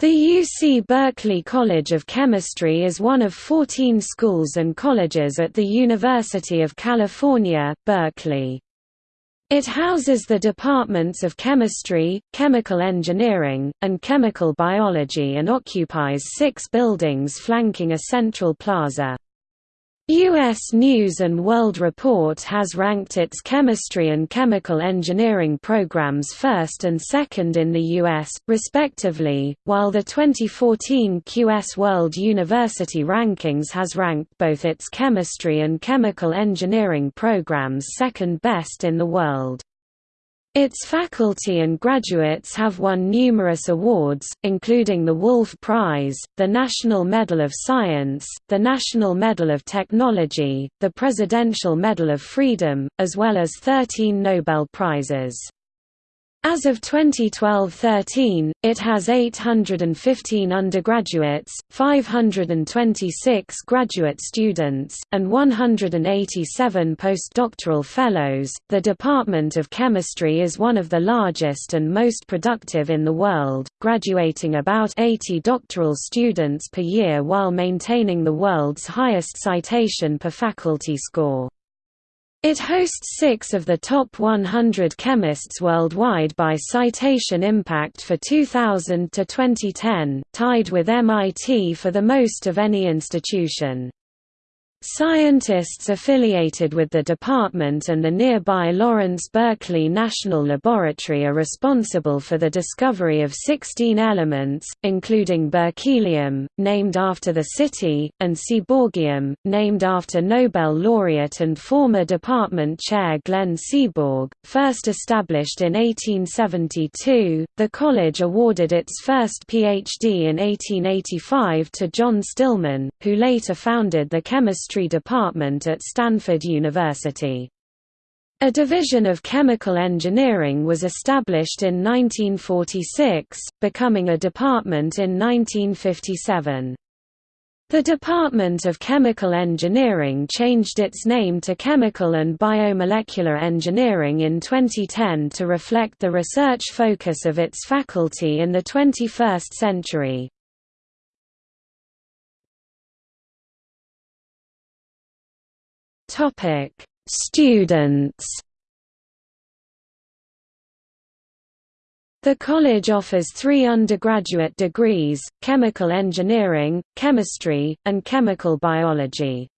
The UC Berkeley College of Chemistry is one of 14 schools and colleges at the University of California, Berkeley. It houses the departments of chemistry, chemical engineering, and chemical biology and occupies six buildings flanking a central plaza. U.S. News & World Report has ranked its chemistry and chemical engineering programs first and second in the U.S., respectively, while the 2014 QS World University Rankings has ranked both its chemistry and chemical engineering programs second best in the world. Its faculty and graduates have won numerous awards, including the Wolf Prize, the National Medal of Science, the National Medal of Technology, the Presidential Medal of Freedom, as well as 13 Nobel Prizes. As of 2012–13, it has 815 undergraduates, 526 graduate students, and 187 postdoctoral fellows. The Department of Chemistry is one of the largest and most productive in the world, graduating about 80 doctoral students per year while maintaining the world's highest citation per faculty score. It hosts six of the top 100 chemists worldwide by citation impact for 2000 to 2010, tied with MIT for the most of any institution. Scientists affiliated with the department and the nearby Lawrence Berkeley National Laboratory are responsible for the discovery of 16 elements, including berkelium, named after the city, and seaborgium, named after Nobel laureate and former department chair Glenn Seaborg. First established in 1872, the college awarded its first PhD in 1885 to John Stillman, who later founded the chemistry Chemistry Department at Stanford University. A division of chemical engineering was established in 1946, becoming a department in 1957. The Department of Chemical Engineering changed its name to Chemical and Biomolecular Engineering in 2010 to reflect the research focus of its faculty in the 21st century. Topic: Students. The college offers three undergraduate degrees, chemical engineering, chemistry, and chemical biology.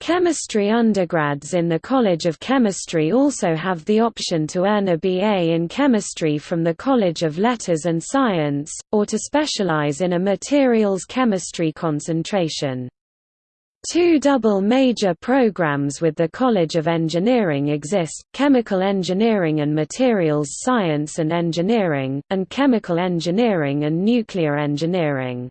Chemistry undergrads in the College of Chemistry also have the option to earn a BA in chemistry from the College of Letters and Science, or to specialize in a materials chemistry concentration. Two double major programs with the College of Engineering exist, Chemical Engineering and Materials Science and Engineering, and Chemical Engineering and Nuclear Engineering.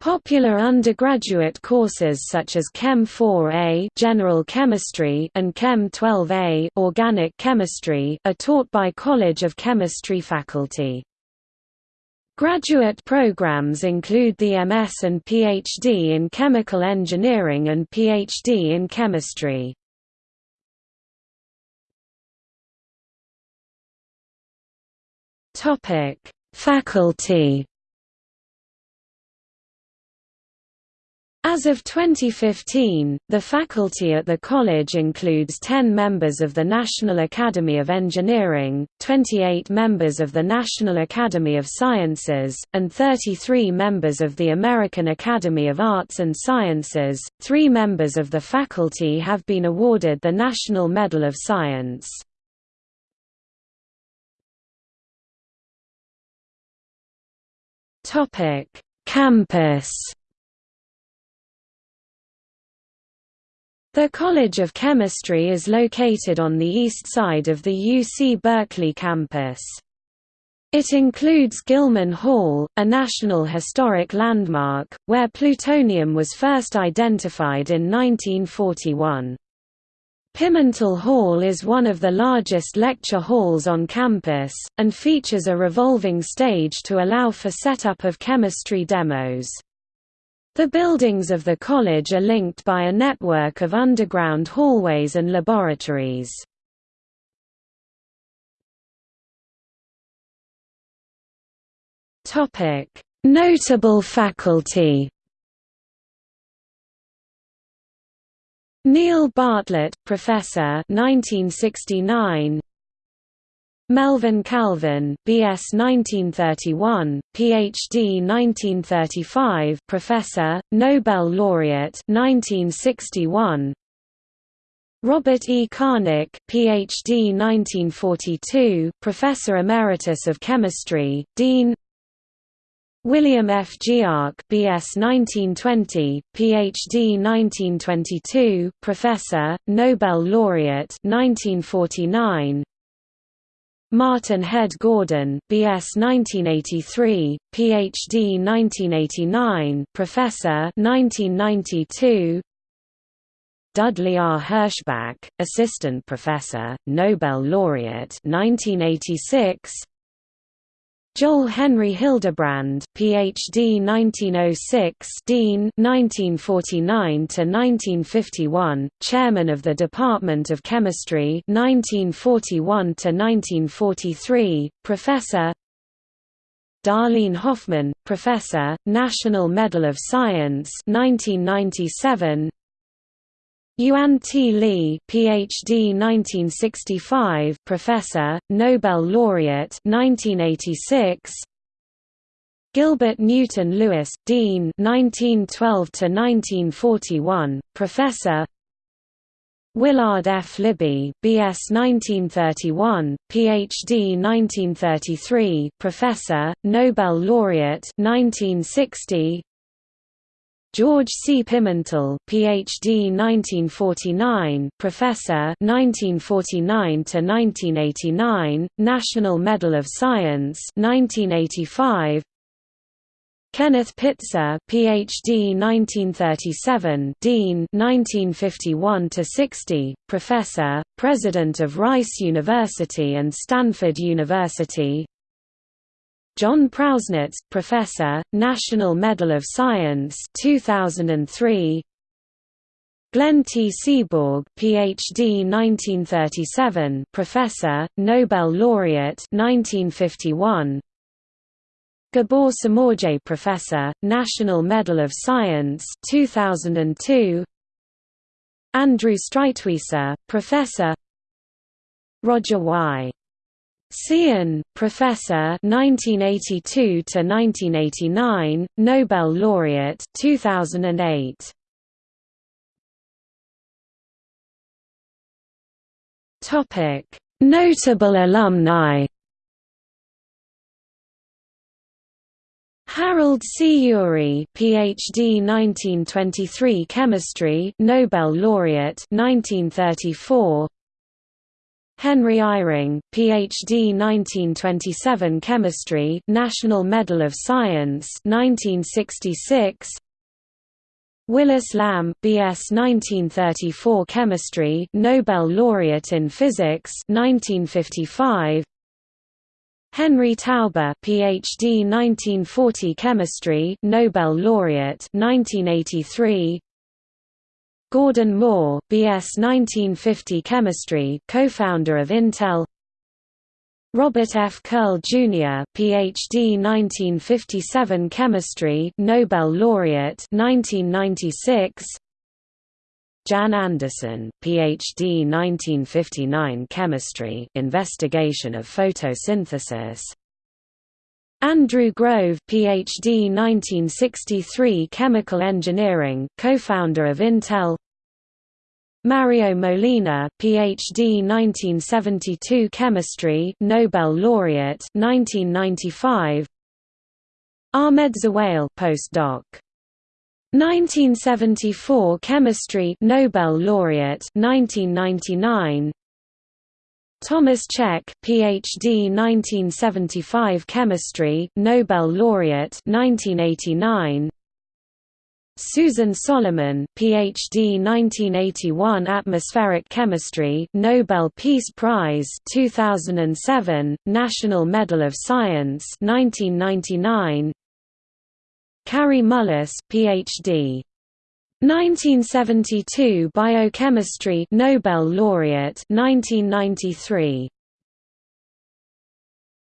Popular undergraduate courses such as Chem 4A General Chemistry and Chem 12A Organic Chemistry are taught by College of Chemistry faculty. Graduate programs include the MS and PhD in Chemical Engineering and PhD in Chemistry. Faculty As of 2015, the faculty at the college includes 10 members of the National Academy of Engineering, 28 members of the National Academy of Sciences, and 33 members of the American Academy of Arts and Sciences. Three members of the faculty have been awarded the National Medal of Science. Campus The College of Chemistry is located on the east side of the UC Berkeley campus. It includes Gilman Hall, a National Historic Landmark, where plutonium was first identified in 1941. Pimentel Hall is one of the largest lecture halls on campus, and features a revolving stage to allow for setup of chemistry demos. The buildings of the college are linked by a network of underground hallways and laboratories. Notable faculty. Neil Bartlett, Professor, 1969. Melvin Calvin, B.S. 1931, Ph.D. 1935, Professor, Nobel laureate 1961. Robert E. Connick, Ph.D. 1942, Professor Emeritus of Chemistry, Dean William F. Giauque, B.S. 1920, Ph.D. 1922, Professor, Nobel laureate 1949. Martin Head Gordon, B.S. 1983, Ph.D. 1989, Professor 1992. Dudley R. Herschbach, Assistant Professor, Nobel Laureate 1986. Joel Henry Hildebrand, Ph.D. 1906, Dean 1949 to 1951, Chairman of the Department of Chemistry 1941 to 1943, Professor. Darlene Hoffman, Professor, National Medal of Science 1997. Yuan T. Lee, Ph.D. 1965, Professor, Nobel laureate 1986. Gilbert Newton Lewis, Dean 1912 to 1941, Professor. Willard F. Libby, B.S. 1931, Ph.D. 1933, Professor, Nobel laureate 1960. George C. Pimentel, Ph.D. 1949, Professor 1949 to 1989, National Medal of Science 1985. Kenneth Pitzer, Ph.D. 1937, Dean 1951 to 60, Professor, President of Rice University and Stanford University. John Prausnitz, Professor, National Medal of Science 2003. Glenn T. Seaborg, Ph.D. 1937, Professor, Nobel Laureate 1951. Gabor Somorjai Professor, National Medal of Science 2002. Andrew Streitwieser, Professor Roger Y. Tsien, Professor 1982 to 1989, Nobel laureate 2008. Topic: Notable alumni. Harold C. Urey, PhD 1923 Chemistry, Nobel laureate 1934. Henry Eyring, Ph.D. 1927 Chemistry, National Medal of Science 1966. Willis Lamb, B.S. 1934 Chemistry, Nobel laureate in Physics 1955. Henry Taube, Ph.D. 1940 Chemistry, Nobel laureate 1983. Gordon Moore, B.S. 1950 Chemistry, co-founder of Intel. Robert F. Curl Jr., Ph.D. 1957 Chemistry, Nobel laureate 1996. Jan Anderson, Ph.D. 1959 Chemistry, Investigation of Photosynthesis. Andrew Grove, Ph.D. 1963 Chemical Engineering, co-founder of Intel. Mario Molina, Ph.D. 1972 Chemistry, Nobel laureate 1995. Ahmed Zewail, postdoc. 1974 Chemistry, Nobel laureate 1999. Thomas Cech, Ph.D. 1975 Chemistry, Nobel laureate 1989. Susan Solomon, Ph.D. 1981 Atmospheric Chemistry, Nobel Peace Prize 2007, National Medal of Science 1999. Kary Mullis, Ph.D. 1972 Biochemistry Nobel laureate 1993